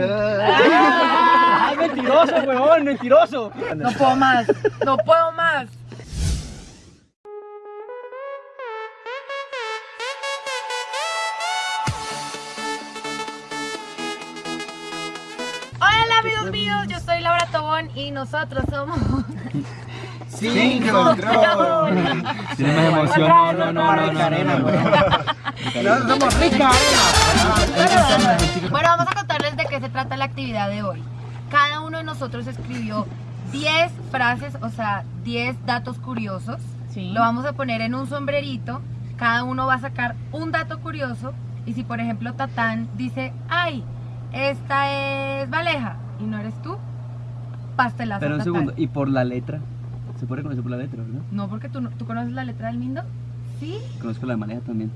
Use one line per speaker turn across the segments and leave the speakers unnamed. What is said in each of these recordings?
¡Ay, mentiroso, huevón! ¡Mentiroso!
No puedo más, no puedo más. Hola amigos míos, yo soy Laura Tobón y nosotros somos...
Sin control.
Tiene más emoción. No, no, no, no, no, no, no.
No somos rica
Bueno, vamos a contarles de qué se trata la actividad de hoy. Cada uno de nosotros escribió 10 frases, o sea, 10 datos curiosos. Lo vamos a poner en un sombrerito. Cada uno va a sacar un dato curioso. Y si, por ejemplo, Tatán dice, ay, esta es Valeja y no eres tú, pastelazo.
Pero un
Tatán.
segundo, y por la letra. Se puede reconocer por la letra, ¿verdad?
No, porque tú, tú conoces la letra del Mindo. Sí.
Conozco la de Maleja también.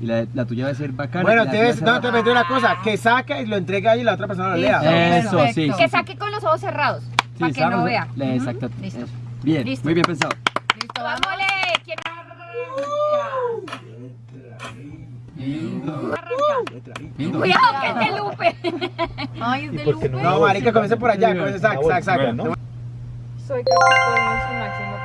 Y la, la tuya va a ser bacana.
Bueno,
tuya
no te metí una cosa, que saca y lo entrega ahí y la otra persona lo
Listo.
lea.
Eso,
Perfecto.
sí.
Que saque con los ojos cerrados,
Sí,
para que no vea.
La-
Ujú,
Exacto.
Listo.
eso. Bien,
Listo.
muy bien pensado.
Listo, vamos.
Vámonos. ¿Quién Cuidado que es de Lupe.
Ay, es de Lupe.
No, marica, comienza por allá, comienza, saca, saca, saca.
Soy Capricornio su potencia.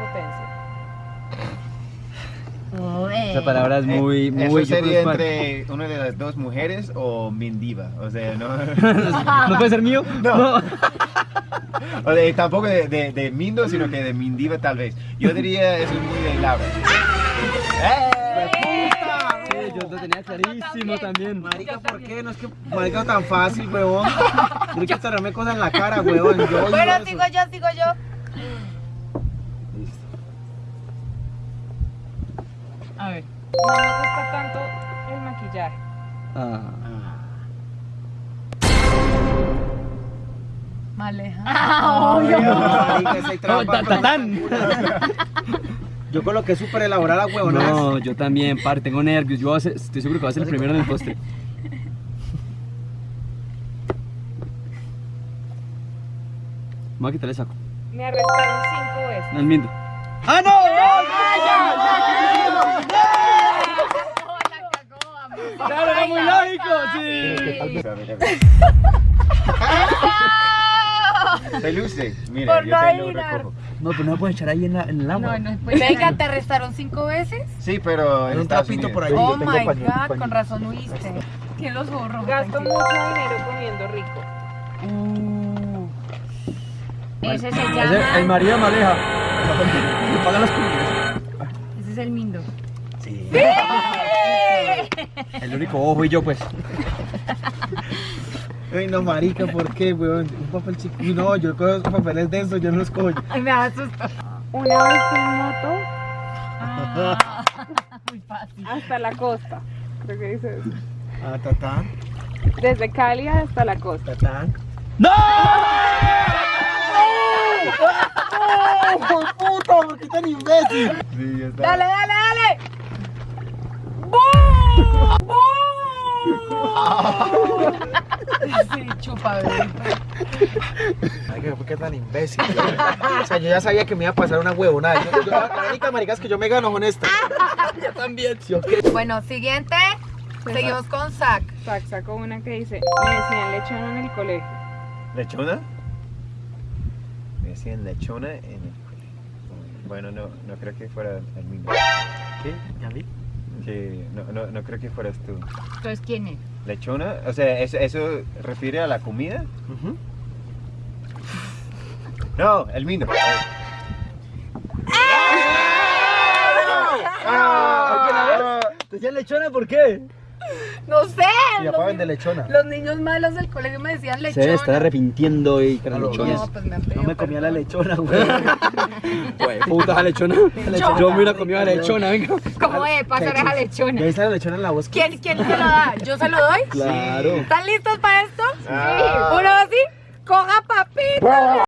Esa palabra es muy,
Eh,
muy.
Eso sería entre una de las dos mujeres o Mindiva. O sea, no.
¿No puede ser mío?
No. o de, tampoco de, de, de Mindo, sino que de Mindiva tal vez. Yo diría eso es muy de Laura. ¡Eh!
Sí, yo lo tenía clarísimo también.
Marica, ¿por qué? No es que marica tan fácil, huevón. Tienes que estarme cosas en la cara, huevón. Yo
Bueno, sigo yo, sigo yo. A ver.
No me gusta tanto el maquillaje.
Ah.
Maleja.
Marica, ese
Oh,
trampa.
ta- tatán.
Yo coloqué súper elaborada, huevonas.
No, yo también, par, tengo nervios. Yo estoy seguro que voy a ser el primero en el postre. Voy a quitarle el saco.
Me arrestaron cinco veces.
No miento. ¡Ah, no! ¡Claro, era muy lógico! Sí.
Se luce. Mira,
Por
yo
no
te lo recojo.
No, pero no lo puedes echar ahí en, la, en el agua.
No, no, pues venga, te arrestaron cinco veces.
Sí, pero en
Un trapito
Unidos.
por ahí.
Oh my god, con razón huiste. Tiene los rojos.
Gasto
tranquilo.
mucho dinero comiendo rico.
Uh,
Ese se
Ese-
llama.
el marido de Maleja. Pagan las comidas.
ese es el Mindo.
Sí. El único ojo y yo, pues.
Ay, no, marica, ¿por qué, huevón? Un papel chico. No, yo cojo esos papeles densos, yo no los cojo.
Ay, me asustó.
Una vez en moto
Ah, muy fácil.
hasta la costa. Creo que dice eso.
Ah, tatán,
Desde Cali hasta la costa.
tatán.
¡No!
¡Oh, puta! ¿Por qué tan imbécil?
Sí, está.
Dale, dale, dale. Sí, chupa,
¿por qué tan imbécil? O sea, yo ya sabía que me iba a pasar una huevonada. Yo, yo, la única marica es que yo me gano con esta.
Yo también.
Bueno, siguiente. Seguimos con Zack.
Sac sacó una que dice, me decían lechona en el colegio.
¿Lechona? Me decían lechona en el colegio. Bueno, no, no creo que fuera el mismo.
¿Qué? ¿Ya vi?
Que no, no, no creo que fueras tú.
Entonces, ¿quién es?
¿Lechona? O sea, ¿eso, eso refiere a la comida? No, el mindo.
¡Ah!
¿Te decían lechona por qué?
No sé.
Y
los,
papá vende lechona.
los niños malos del colegio me decían
Se
lechona.
debe estar arrepintiendo y con las
No,
pues me
No me comía la lechona, güey.
Güey, puta la lechona. Yo me hubiera comido la lechona, venga.
¿Cómo de pasar esa lechona?
Ya está la lechona en la voz.
¿Quién, ¿Quién se lo da? ¿Yo se lo doy?
Claro.
¿Están listos para esto?
Ah.
Uno así. Coja papito.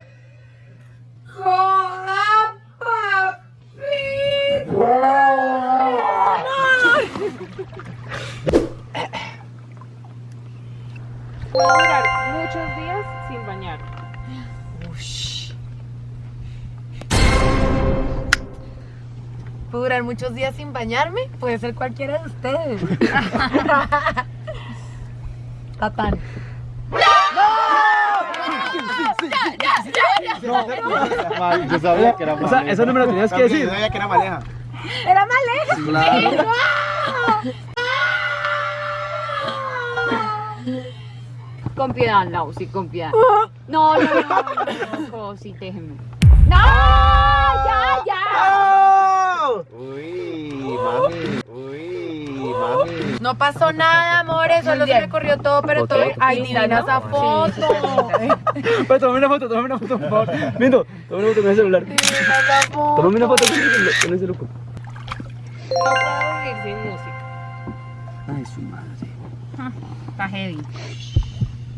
¿Puedo durar muchos días sin
bañarme? Puede ser cualquiera de ustedes. Tatán. ¡No!
Yo sabía que era
O sea, eso no me lo tenías que decir.
Yo sabía que era maleja.
Era Maleja.
Claro.
Con piedad, no, sí, con piedad. No, no, no, no, no, sí, déjeme. ¡No! ¡Ya, ya!
Uy, mami. Uy, mami.
No pasó nada, amores, solo se me corrió todo, pero todo. Ay, divina esa foto.
Pues tomame una foto, tomame una foto, por favor. Mindo, tomame una foto con el celular.
Divina esa foto.
Tomame una foto con ese loco.
No puedo vivir sin música.
Ay, su madre.
Está heavy.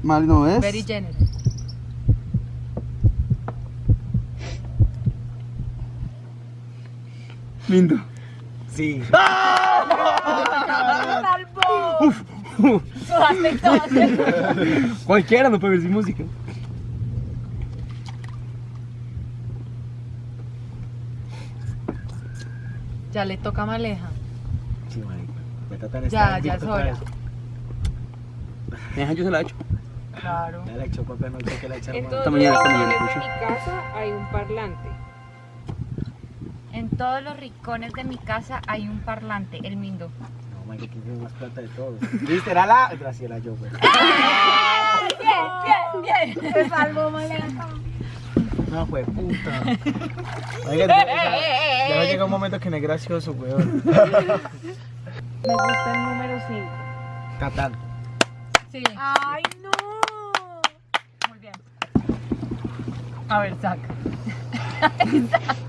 Mal no es.
Very generous.
Mindo.
Sí.
Todas.
Cualquiera no puede ver sin música.
Ya le toca a Maleja.
Sí, marica. De
Ya,
estar
ya es
otra
hora.
vez.
Deja, yo se la he hecho.
Claro.
Ya la echó, papá, no sé qué la echaron.
todos
Esta mañana, esta mañana,
rincones de
escucho.
mi casa hay un parlante.
En todos los rincones de mi casa hay un parlante, el Mindo.
No, marica, ¿quién tiene más plata de todos? ¿Viste? Era la Graciela yo, güey.
Bien, bien, bien. Se salvó Maleja.
No, fue puta. Oiga, ya, ya, ya me llega un momento que no es gracioso, weón.
Me gusta el número 5.
Catán.
Sí.
Ay, no. Muy bien.
A ver, saca.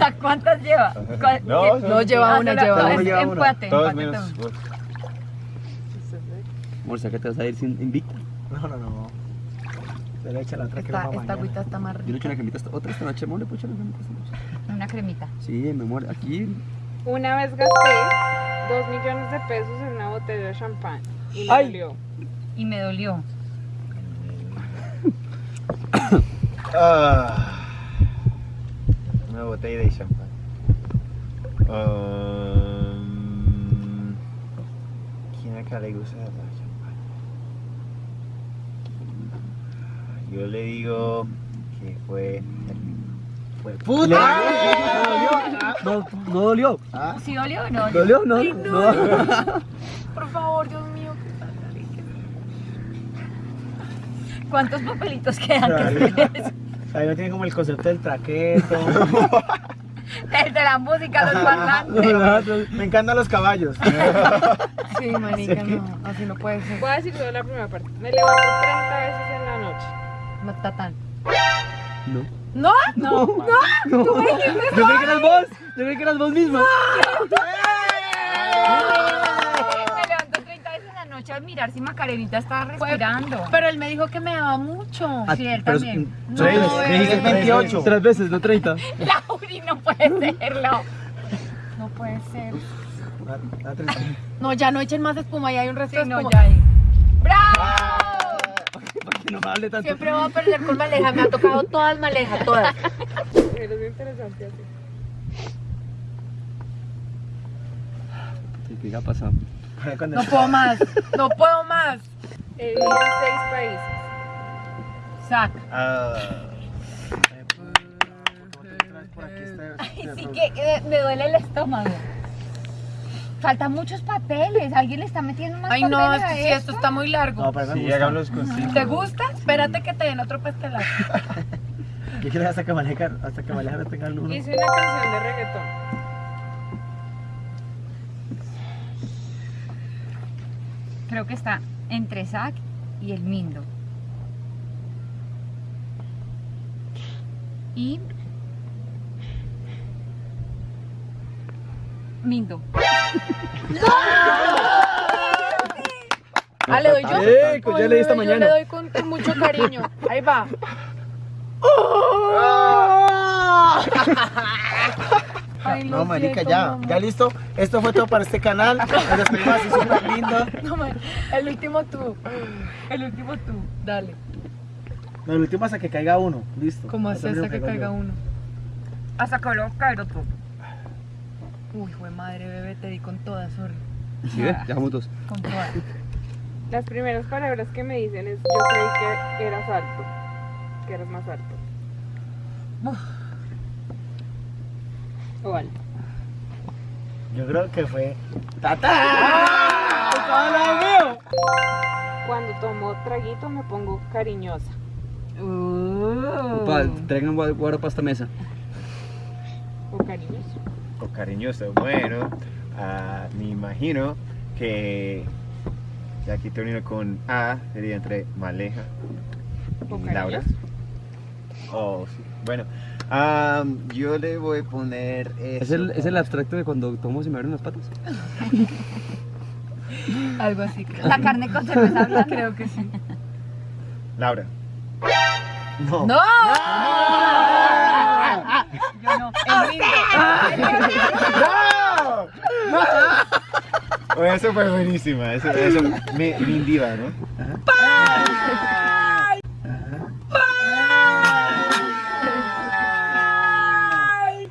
Sac, ¿cuántas lleva? ¿Cuál-
No,
qué-
No, lleva
Ah,
una,
solo-
lleva
es
una.
lleva una.
Empate.
Todos
empate
menos.
Amor, ¿sabes que te vas a ir sin invicta?
No, no, no. Se le echa la otra
Esta,
crema
esta
mañana.
agüita está más
Yo le
rica.
echo una cremita esta, otra esta noche, amor, le puedo echar una cremita esta noche.
Una cremita.
Sí, mi amor, aquí.
Una vez gasté 2 millones de pesos en una botella de champán. Y me
Ay.
dolió.
Y me dolió.
Ah, una botella de champán. Um, ¿Quién acá le gusta la champán? Yo le digo que fue.
Fue puta.
No, no dolió.
¿Sí dolió o no?
¿Dolió? No, no.
Por favor, Dios mío.
¿Cuántos papelitos quedan? Que escribes?
Ahí no tiene como el concepto del traqueto.
El de la música, los parlantes.
Me encantan los caballos.
Sí, marica, no. Así no puede ser.
Voy a decir solo la primera parte. Me levanto 30 veces en la noche.
No está tan.
No.
¿No?
No,
No. Yo creí que eras vos. Yo creí que eras vos misma.
me noche a mirar si Macarenita está respirando.
Pero él me dijo que me daba mucho.
Ah,
Sí, él
pero-
también.
No,
Tres, dijiste 28.
Tres veces, no 30.
Lauri, no puede serlo.
No puede ser.
Ah, ah.
No, ya no echen más espuma, ya hay un resto
Sí,
de
no, ya hay. ¡Bravo!
No me hable tanto.
Siempre voy a perder con maleja, me ha tocado todas malejas, todas.
Pero es interesante así.
¿Qué ha pasado?
No puedo más, no puedo más.
En 6 países.
Sac.
Ah,
Por aquí está-
Sí que eh, me duele el estómago. Faltan muchos papeles. ¿Alguien le está metiendo más
Ay,
papeles
no,
a
esto, sí, esto está muy largo.
No, pero me
sí, con cinco.
¿Te gusta? Espérate que te den otro pastelazo.
Yo quiero hasta que Maleja, hasta que Maleja no tenga el uno.
Hice una canción de reggaetón.
Creo que está entre Zack y el Mindo. Y. Mindo.
Ah, le doy yo.
Eh, pues ya
Ay,
leí esta mañana.
Yo le doy con, con mucho cariño. Ahí va. Ay,
No, marica,
siento,
ya,
mamá.
ya listo. Esto fue todo para este canal. Nos despedimos así súper lindo.
No, ma- el último tú. El último tú. Dale.
No, el último hasta que caiga uno. Listo.
¿Cómo haces
Eso
hasta que caiga
yo.
uno?
Hasta que lo caigo tú.
Uy, fue madre, bebé, te di con todas, sorry.
¿Sí ves? Ya dos.
Con todas.
Las primeras palabras que me dicen es yo creí que eras alto, que eras más alto. Oval.
Yo creo que fue.
Cuando tomo traguito me pongo cariñosa.
Pa, traigan gua- guaro para esta mesa.
O cariñoso.
O cariñoso. Bueno, ah, me imagino que ya aquí termino con A, sería entre Maleja y Laura. Oh, sí. Bueno, ah, yo le voy a poner eso.
¿Es el, ¿Es el abstracto de cuando tomo y me abren las patas?
Algo así. creo.
La carne con cerveza.
Creo que sí.
Laura.
No.
¡No!
Yo no. El mismo.
Oye, eso fue buenísima. Eso, eso indiva, ¿no?
¡Ay!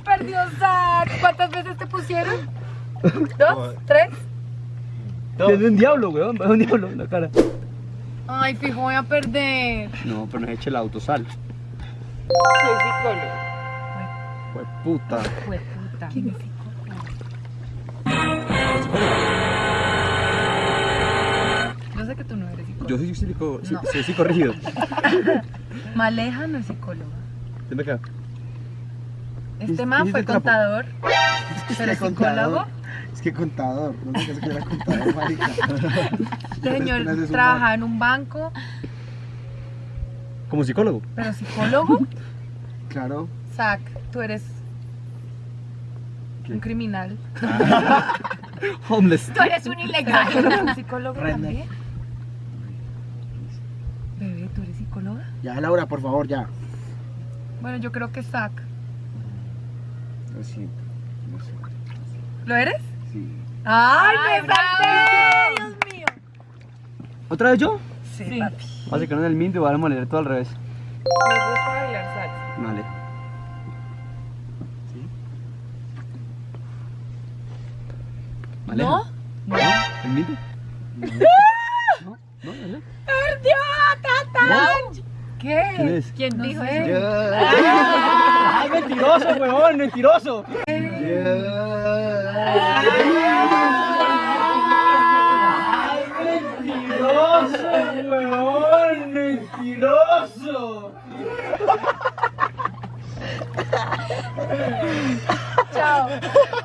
Perdió Zach. ¿Cuántas veces te pusieron? ¿Dos? ¿Tres?
Es un diablo, weón. Es un diablo en la cara.
Ay, fijo, voy a perder.
No, pero no eche el autosal.
Soy psicólogo.
Fue puta.
Fue puta.
¿Quién es Yo sé que tú no eres psicólogo.
Yo soy psico, sí,
No.
sí, corregido.
Maleja no es psicóloga.
Ven acá.
Este
¿Qué-
man fue contador, pero es psicólogo.
Es que contador. No sé qué era contador, marica.
Este señor
Este es un
trabaja en un banco,
Como psicólogo.
pero psicólogo.
Claro.
Zach, tú eres un criminal.
Homeless.
Tú eres un ilegal.
¿Un psicólogo también? Bebé, ¿tú eres psicóloga?
Ya, Laura, por favor, ya.
Bueno, yo creo que Zach.
Lo siento. No sé.
¿Lo eres?
Sí.
¡Ay, me salvé! ¡Dios mío!
¿Otra vez yo?
Sí, papi.
Vas a quedar en el mint y van a moler todo al revés.
Me gusta bailar salsa.
Vale. ¿Vale?
¿No?
¿No? ¿El mint? ¿No? ¿No?
¡Perdió, Tatán! ¿Qué?
¿Quién es?
¿Quién
No
dijo eso?
¡Ay, mentiroso, huevón! ¡Mentiroso! ¡Mentiroso, huevón! ¡Mentiroso!
Chao.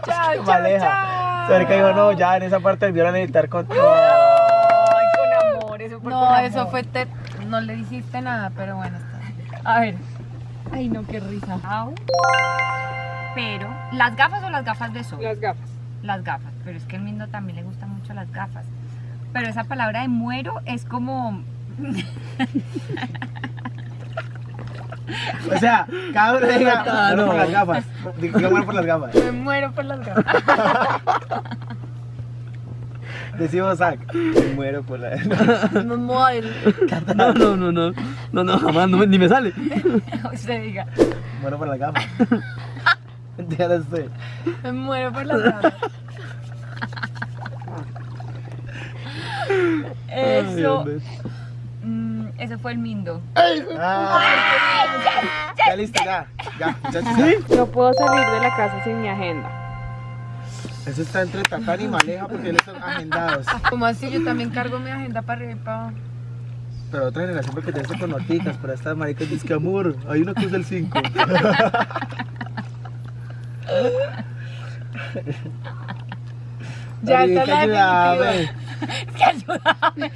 Chao, chao,
Maleja.
chao.
Que dijo, no, ya en esa parte del a editar con todo.
Ay, con amor, eso fue
No,
con
eso
amor.
fue te... No le hiciste nada, pero bueno, está bien.
A ver.
Ay, no, qué risa.
Au. Pero, ¿las gafas o las gafas de sol?
Las gafas.
Las gafas, pero es que al Mindo también le gustan mucho las gafas. Pero esa palabra de muero es como...
O sea, cada uno diga,
no.
por las gafas. Diga bueno por las gafas.
Me muero por las gafas.
Decimos Zach.
Me muero por la.
Me muero.
No, no, no, no. No, no, jamás, no me- ni me sale.
Usted diga.
Bueno por las gafas. Entiendes usted.
Me muero por las gafas.
Eso,
Ay,
mm, eso fue el Mindo.
Ah, ya listo, ya. Ya, muchachos. ya.
No puedo salir de la casa sin mi agenda.
Eso está entre Tatán y Maleja porque él están agendados.
Como así, yo también cargo mi agenda para arriba y para abajo.
Pero otra generación porque te hace con noticas, pero esta marica dice que amor, hay una cruz del 5.
Ya está la definitiva.
Que ayúdame.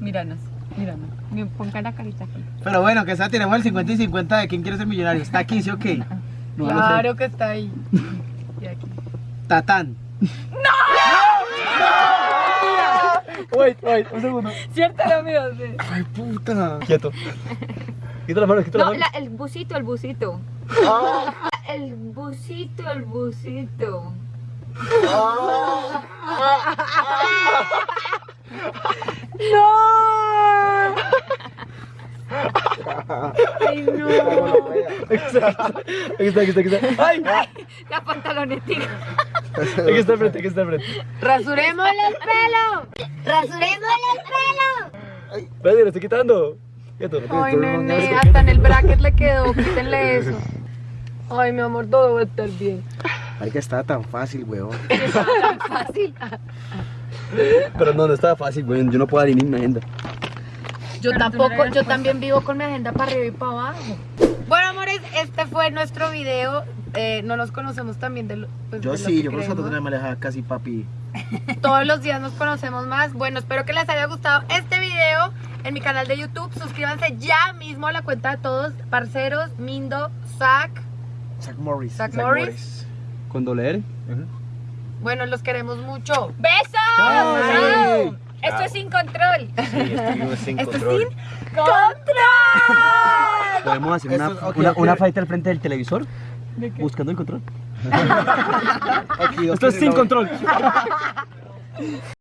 Míranos, míranos. Me ponga la carita aquí.
Pero bueno, que esa tenemos el 50 y 50 de quién quiere ser millonario. Está aquí, ¿sí o qué?
No, no.
Claro que está ahí. Y aquí.
Tatán.
Wait, wait, un segundo.
¿Cierto lo mío? Sí.
Ay, puta.
Quieto. Quita la mano, quita la
No,
mano.
la- el busito, el busito. El busito, el busito.
Ay, no.
Aquí está, aquí está, aquí está. ¡Ay!
La pantalonetica.
Aquí está el frente, aquí está el frente.
¡Rasuremos el pelo! ¡Rasuremos el pelo!
Espérate, lo estoy quitando.
Ay, nene, hasta en el bracket le quedó, quítenle eso. Ay, mi amor, todo va a estar bien.
Ay, que estaba tan fácil, weón.
Fácil.
Pero no, no estaba fácil, güey. Yo no puedo dar ni mi agenda.
Yo tampoco, yo también vivo con mi agenda para arriba y para abajo. Bueno, amores, este fue nuestro video. Eh, no nos conocemos también de lo, pues,
Yo
de lo
sí,
que
yo por eso
queremos.
tengo que manejar casi papi.
Todos los días nos conocemos más. Bueno, espero que les haya gustado este video en mi canal de YouTube. Suscríbanse ya mismo a la cuenta de todos, parceros, Mindo, Zach.
Zach Morris.
Zach Morris.
Con doble R.
Bueno, los queremos mucho.
¡Besos!
Chao.
¡Chao! Esto es sin control.
Sí, estuvimos sin
Esto es
control.
sin control.
Podemos hacer una,
es- ok,
una,
ok.
una fight al frente del televisor. Buscando el control.
Aquí,
Esto es sin control.